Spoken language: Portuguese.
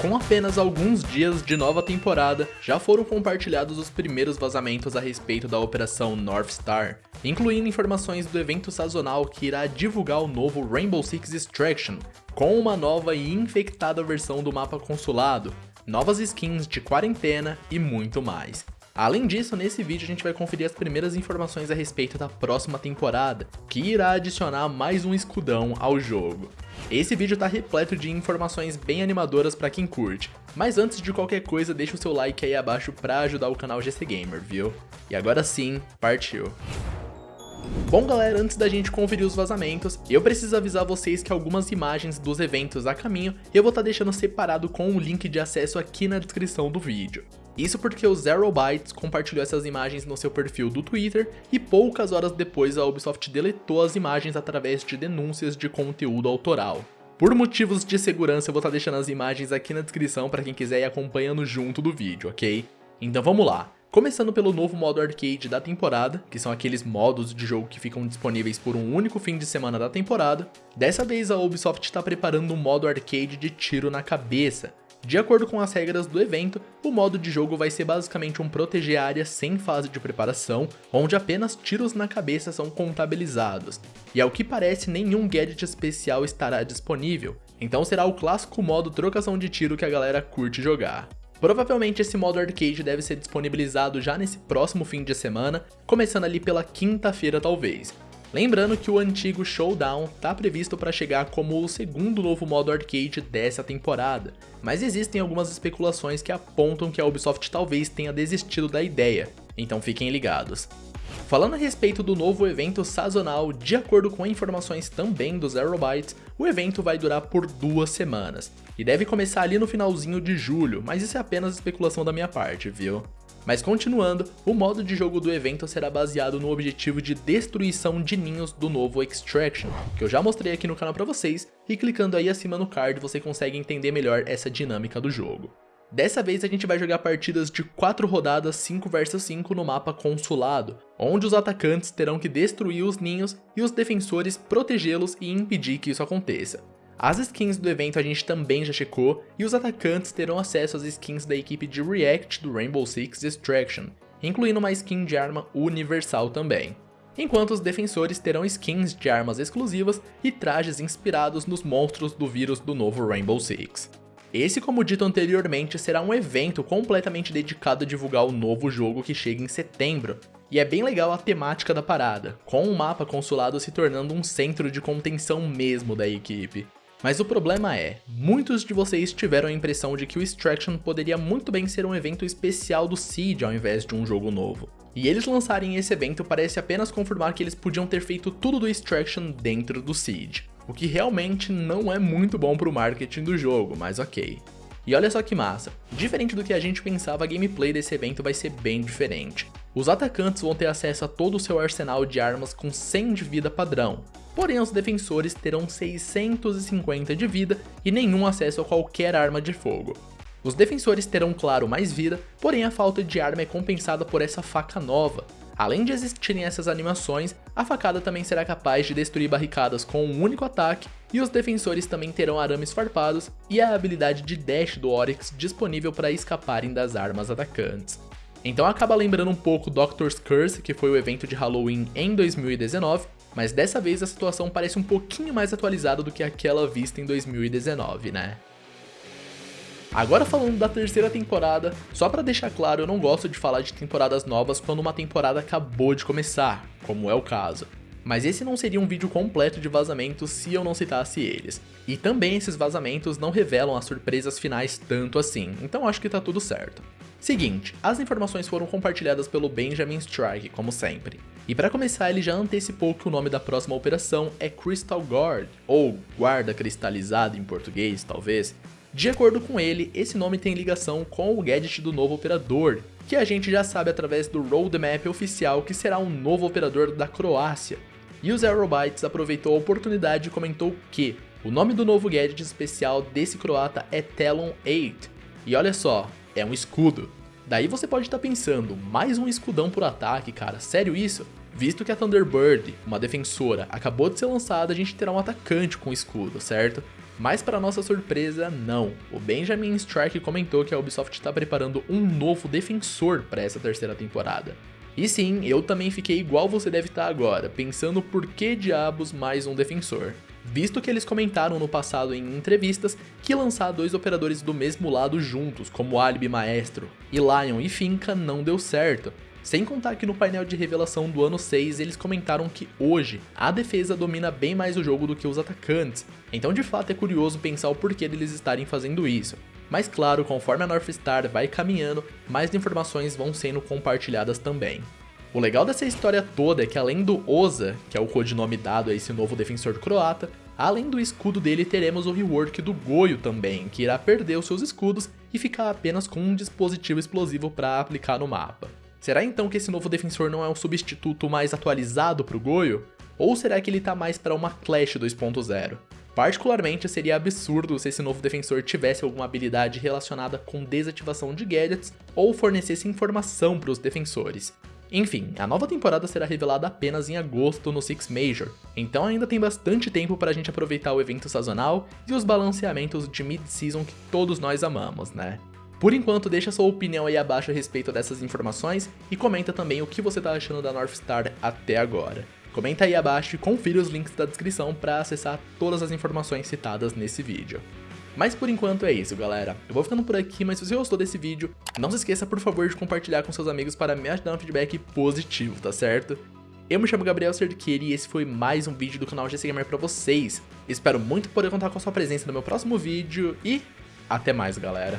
Com apenas alguns dias de nova temporada, já foram compartilhados os primeiros vazamentos a respeito da operação North Star, incluindo informações do evento sazonal que irá divulgar o novo Rainbow Six Extraction, com uma nova e infectada versão do mapa consulado, novas skins de quarentena e muito mais. Além disso, nesse vídeo a gente vai conferir as primeiras informações a respeito da próxima temporada, que irá adicionar mais um escudão ao jogo. Esse vídeo tá repleto de informações bem animadoras pra quem curte, mas antes de qualquer coisa deixa o seu like aí abaixo pra ajudar o canal GC Gamer, viu? E agora sim, partiu! Bom galera, antes da gente conferir os vazamentos, eu preciso avisar vocês que algumas imagens dos eventos a caminho eu vou estar tá deixando separado com o link de acesso aqui na descrição do vídeo. Isso porque o Zero Bytes compartilhou essas imagens no seu perfil do Twitter e poucas horas depois a Ubisoft deletou as imagens através de denúncias de conteúdo autoral. Por motivos de segurança eu vou estar tá deixando as imagens aqui na descrição para quem quiser ir acompanhando junto do vídeo, ok? Então vamos lá. Começando pelo novo modo arcade da temporada, que são aqueles modos de jogo que ficam disponíveis por um único fim de semana da temporada. Dessa vez a Ubisoft está preparando um modo arcade de tiro na cabeça, de acordo com as regras do evento, o modo de jogo vai ser basicamente um proteger área sem fase de preparação, onde apenas tiros na cabeça são contabilizados, e ao que parece nenhum gadget especial estará disponível, então será o clássico modo trocação de tiro que a galera curte jogar. Provavelmente esse modo arcade deve ser disponibilizado já nesse próximo fim de semana, começando ali pela quinta-feira talvez, Lembrando que o antigo Showdown está previsto para chegar como o segundo novo modo arcade dessa temporada, mas existem algumas especulações que apontam que a Ubisoft talvez tenha desistido da ideia, então fiquem ligados. Falando a respeito do novo evento sazonal, de acordo com informações também do Zero Bytes, o evento vai durar por duas semanas, e deve começar ali no finalzinho de julho, mas isso é apenas especulação da minha parte, viu? Mas continuando, o modo de jogo do evento será baseado no objetivo de destruição de ninhos do novo Extraction, que eu já mostrei aqui no canal pra vocês, e clicando aí acima no card você consegue entender melhor essa dinâmica do jogo. Dessa vez a gente vai jogar partidas de 4 rodadas 5 vs 5 no mapa consulado, onde os atacantes terão que destruir os ninhos e os defensores protegê-los e impedir que isso aconteça. As skins do evento a gente também já checou, e os atacantes terão acesso às skins da equipe de React do Rainbow Six Extraction, incluindo uma skin de arma universal também. Enquanto os defensores terão skins de armas exclusivas e trajes inspirados nos monstros do vírus do novo Rainbow Six. Esse, como dito anteriormente, será um evento completamente dedicado a divulgar o novo jogo que chega em setembro, e é bem legal a temática da parada, com o mapa consulado se tornando um centro de contenção mesmo da equipe. Mas o problema é, muitos de vocês tiveram a impressão de que o Extraction poderia muito bem ser um evento especial do Siege ao invés de um jogo novo. E eles lançarem esse evento parece apenas confirmar que eles podiam ter feito tudo do Extraction dentro do Siege. O que realmente não é muito bom pro marketing do jogo, mas ok. E olha só que massa, diferente do que a gente pensava, a gameplay desse evento vai ser bem diferente. Os atacantes vão ter acesso a todo o seu arsenal de armas com 100 de vida padrão, porém os defensores terão 650 de vida e nenhum acesso a qualquer arma de fogo. Os defensores terão claro mais vida, porém a falta de arma é compensada por essa faca nova. Além de existirem essas animações, a facada também será capaz de destruir barricadas com um único ataque, e os defensores também terão arames farpados e a habilidade de dash do Oryx disponível para escaparem das armas atacantes. Então acaba lembrando um pouco Doctor's Curse, que foi o evento de Halloween em 2019, mas dessa vez a situação parece um pouquinho mais atualizada do que aquela vista em 2019, né? Agora falando da terceira temporada, só pra deixar claro, eu não gosto de falar de temporadas novas quando uma temporada acabou de começar, como é o caso. Mas esse não seria um vídeo completo de vazamentos se eu não citasse eles. E também esses vazamentos não revelam as surpresas finais tanto assim, então acho que tá tudo certo. Seguinte, as informações foram compartilhadas pelo Benjamin Strike, como sempre. E para começar, ele já antecipou que o nome da próxima operação é Crystal Guard, ou Guarda Cristalizada em português, talvez. De acordo com ele, esse nome tem ligação com o gadget do novo operador, que a gente já sabe através do roadmap oficial que será um novo operador da Croácia. E o Zero Bytes aproveitou a oportunidade e comentou que o nome do novo gadget especial desse croata é Talon 8. E olha só, é um escudo. Daí você pode estar pensando, mais um escudão por ataque, cara, sério isso? Visto que a Thunderbird, uma defensora, acabou de ser lançada, a gente terá um atacante com escudo, certo? Mas para nossa surpresa, não. O Benjamin Strike comentou que a Ubisoft está preparando um novo defensor para essa terceira temporada. E sim, eu também fiquei igual você deve estar agora, pensando por que diabos mais um defensor. Visto que eles comentaram no passado em entrevistas que lançar dois operadores do mesmo lado juntos, como Alibi Maestro, e Lion e Finca não deu certo, sem contar que no painel de revelação do ano 6 eles comentaram que hoje a defesa domina bem mais o jogo do que os atacantes, então de fato é curioso pensar o porquê deles estarem fazendo isso. Mas claro, conforme a North Star vai caminhando, mais informações vão sendo compartilhadas também. O legal dessa história toda é que além do Oza, que é o codinome dado a esse novo defensor croata, além do escudo dele teremos o rework do Goio também, que irá perder os seus escudos e ficar apenas com um dispositivo explosivo para aplicar no mapa. Será então que esse novo defensor não é um substituto mais atualizado para o Goio? Ou será que ele está mais para uma Clash 2.0? Particularmente, seria absurdo se esse novo defensor tivesse alguma habilidade relacionada com desativação de gadgets ou fornecesse informação para os defensores. Enfim, a nova temporada será revelada apenas em agosto no Six Major, então ainda tem bastante tempo para a gente aproveitar o evento sazonal e os balanceamentos de mid-season que todos nós amamos, né? Por enquanto, deixa sua opinião aí abaixo a respeito dessas informações e comenta também o que você tá achando da North Star até agora. Comenta aí abaixo e confira os links da descrição para acessar todas as informações citadas nesse vídeo. Mas por enquanto é isso, galera. Eu vou ficando por aqui, mas se você gostou desse vídeo, não se esqueça por favor de compartilhar com seus amigos para me ajudar no feedback positivo, tá certo? Eu me chamo Gabriel Cerqueira e esse foi mais um vídeo do canal GC Gamer pra vocês. Espero muito poder contar com a sua presença no meu próximo vídeo e até mais, galera.